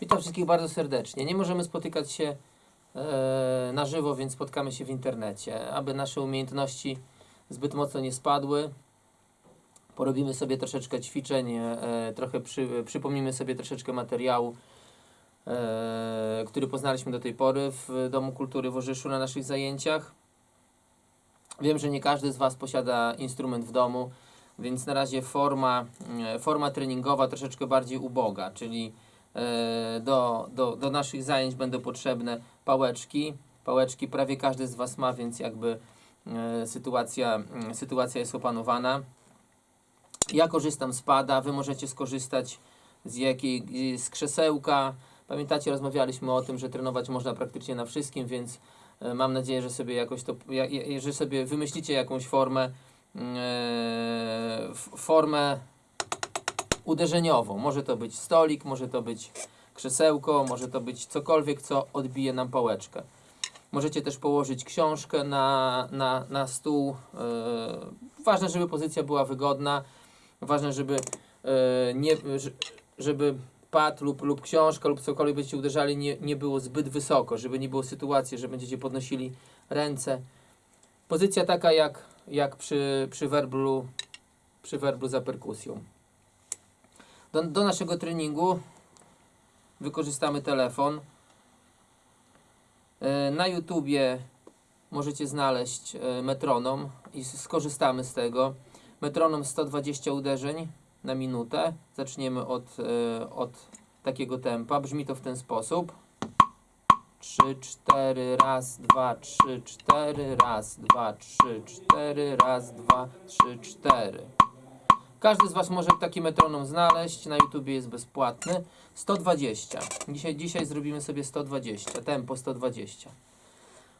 Witam wszystkich bardzo serdecznie. Nie możemy spotykać się e, na żywo, więc spotkamy się w internecie. Aby nasze umiejętności zbyt mocno nie spadły, porobimy sobie troszeczkę ćwiczeń, e, trochę przy, przypomnimy sobie troszeczkę materiału, e, który poznaliśmy do tej pory w Domu Kultury w Orzyszu na naszych zajęciach. Wiem, że nie każdy z Was posiada instrument w domu, więc na razie forma, e, forma treningowa troszeczkę bardziej uboga, czyli e, do, do, do naszych zajęć będą potrzebne pałeczki. Pałeczki prawie każdy z Was ma, więc jakby e, sytuacja, mm, sytuacja jest opanowana. Ja korzystam z pada, Wy możecie skorzystać z jakiej, z krzesełka. Pamiętacie, rozmawialiśmy o tym, że trenować można praktycznie na wszystkim, więc mam nadzieję, że sobie jakoś to, że sobie wymyślicie jakąś formę, formę uderzeniową. Może to być stolik, może to być krzesełko, może to być cokolwiek, co odbije nam pałeczkę. Możecie też położyć książkę na, na, na stół. E, ważne, żeby pozycja była wygodna. Ważne, żeby e, nie, że- żeby pad lub, lub książka lub cokolwiek będziecie uderzali nie, nie było zbyt wysoko, żeby nie było sytuacji, że będziecie podnosili ręce. Pozycja taka jak, jak przy, przy przy werblu za perkusją. Do, naszego treningu wykorzystamy telefon. E, Na YouTubie możecie znaleźć e, metronom i skorzystamy z tego. Metronom 120 uderzeń na minutę. Zaczniemy e, od takiego tempa. Brzmi to w ten sposób. 3, 4, raz, 2, 3, 4, raz, 2, 3, 4, raz, 2, 3, 4. Każdy z Was może taki metronom znaleźć. Na YouTubie jest bezpłatny. 120. Dzisiaj, dzisiaj zrobimy sobie 120. Tempo 120.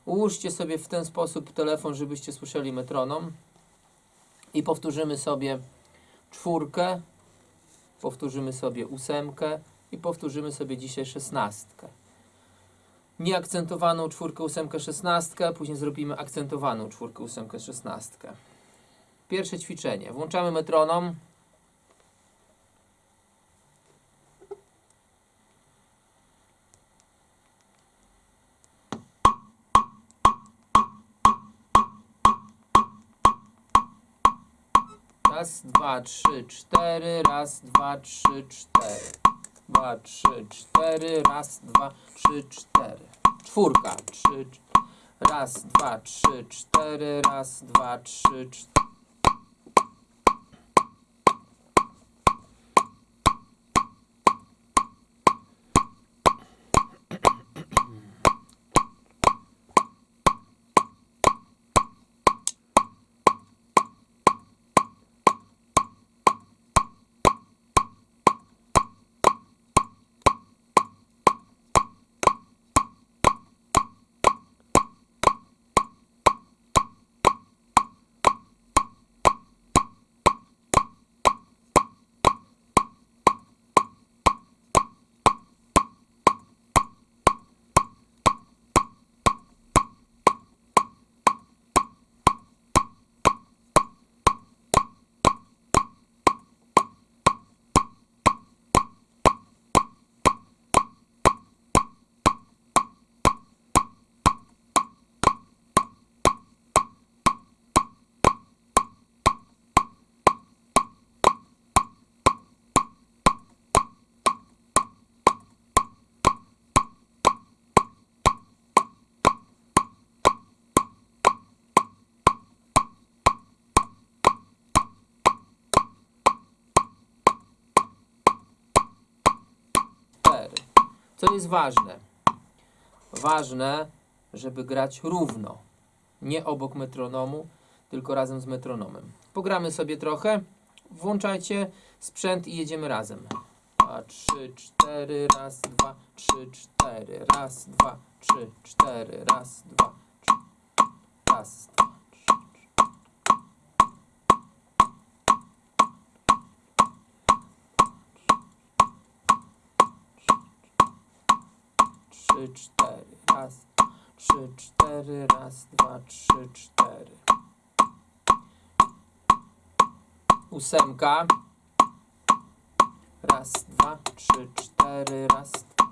Ułóżcie sobie w ten sposób telefon, żebyście słyszeli metronom. I powtórzymy sobie czwórkę. Powtórzymy sobie ósemkę. I powtórzymy sobie dzisiaj szesnastkę. Nieakcentowaną czwórkę, ósemkę, szesnastkę. Później zrobimy akcentowaną czwórkę, ósemkę, szesnastkę. Pierwsze ćwiczenie. Włączamy metronom. Raz, dwa, trzy, cztery. Raz, dwa, trzy, cztery. Dwa, trzy, cztery. Raz, dwa, trzy, cztery. Czwórka. Trzy, raz, dwa, trzy, cztery. Raz, dwa, trzy, cztery. Co jest ważne? Ważne, żeby grać równo. Nie obok metronomu, tylko razem z metronomem. Pogramy sobie trochę. Włączajcie sprzęt i jedziemy razem. Dwa, trzy, cztery, raz, dwa, trzy, cztery, raz, dwa, trzy, cztery, raz, dwa, trzy, raz, dwa, trzy, cztery, raz, trzy, cztery, raz, dwa, trzy, cztery. Ósemka. Raz, dwa, trzy, cztery, raz, dwa,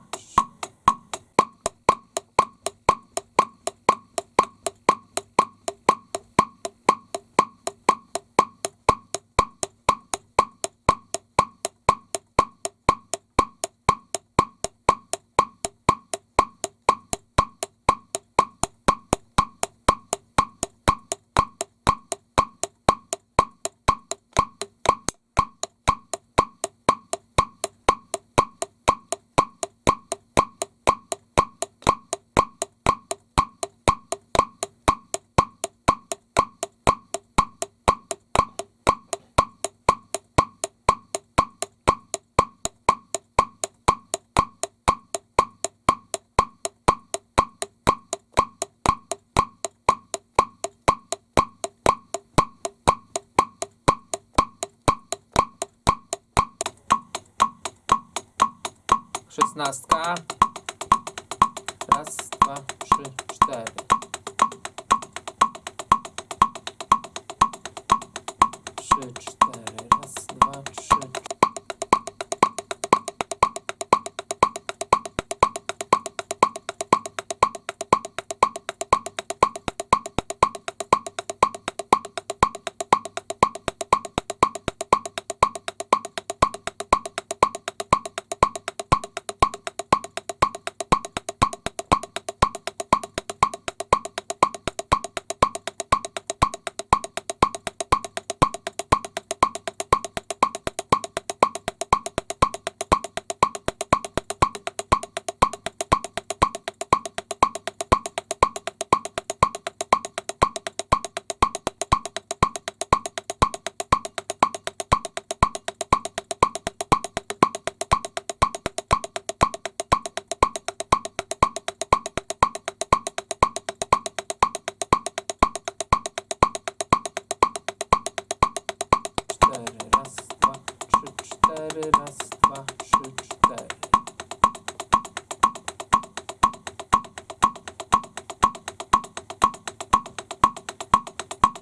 trzy, Szesnastka. Raz, dwa, trzy, cztery. Trzy, raz, dwa, trzy, cztery.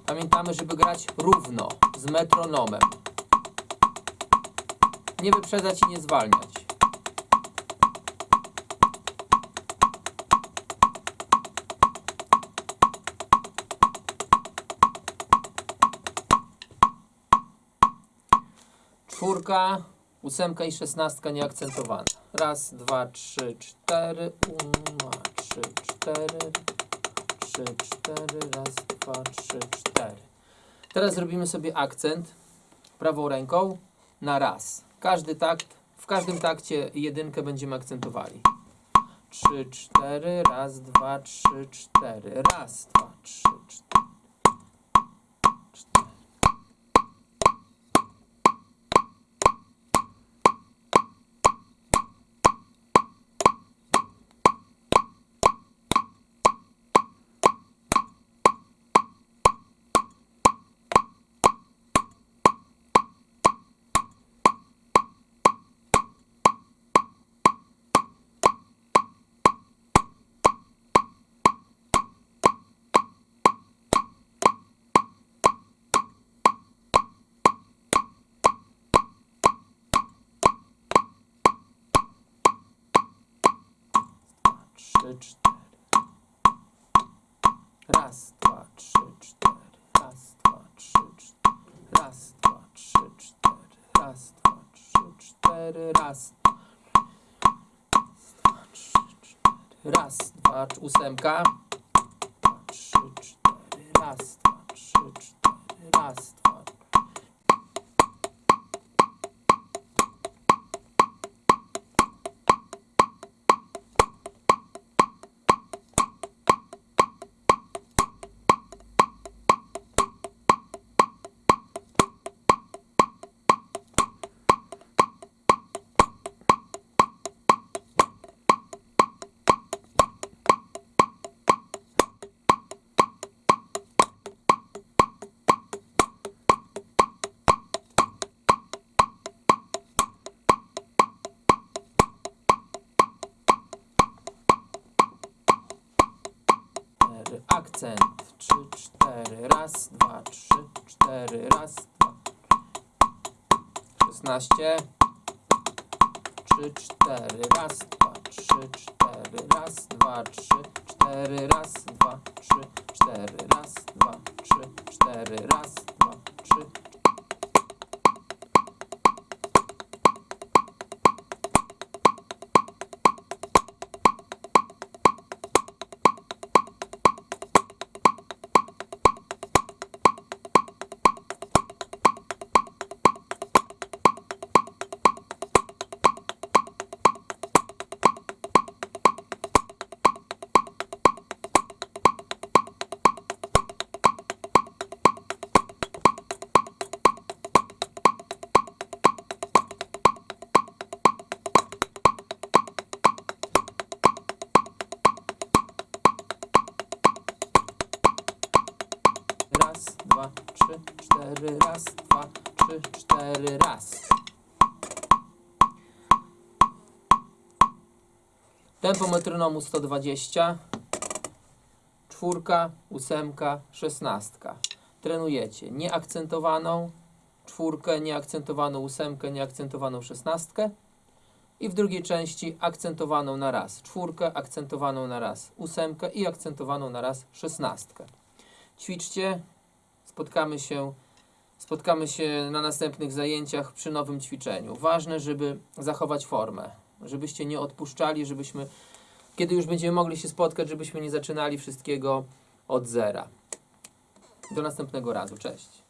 Pamiętamy, żeby grać równo, z metronomem. Nie wyprzedzać i nie zwalniać. Czwórka, ósemka i szesnastka nieakcentowane. Raz, dwa, trzy, cztery. Uma, trzy, cztery. Trzy, cztery. Raz, dwa, trzy, cztery. Teraz zrobimy sobie akcent prawą ręką na raz. Każdy takt, w każdym takcie jedynkę będziemy akcentowali. Trzy, cztery. Raz, dwa, trzy, cztery. Raz, dwa, trzy, cztery. Trzy, cztery. Raz, dwa, trzy, cztery. Raz, dwa, trzy, cztery. Raz, dwa, trzy, cztery. Raz, dwa, trzy, cztery. Raz. Dwa, trzy, cztery. Raz, dwa, ósemka. Dwa, trzy, cztery. Raz, dwa, trzy, cztery. Raz, dwa. Akcent, trzy, cztery, raz, dwa, trzy, cztery, raz, dwa, szesnaście, trzy, cztery, raz, dwa, trzy, cztery, raz, dwa, trzy, cztery, raz, dwa, trzy, cztery, raz, dwa, trzy, cztery, raz, dwa, trzy, cztery, raz, dwa, trzy, cztery, raz. Tempo metronomu 120. Czwórka, ósemka, szesnastka. Trenujecie nieakcentowaną czwórkę, nieakcentowaną ósemkę, nieakcentowaną szesnastkę. I w drugiej części akcentowaną na raz czwórkę, akcentowaną na raz ósemkę i akcentowaną na raz szesnastkę. Ćwiczcie, spotkamy się, spotkamy się na następnych zajęciach przy nowym ćwiczeniu. Ważne, żeby zachować formę, żebyście nie odpuszczali, żebyśmy, kiedy już będziemy mogli się spotkać, żebyśmy nie zaczynali wszystkiego od zera. Do następnego razu. Cześć.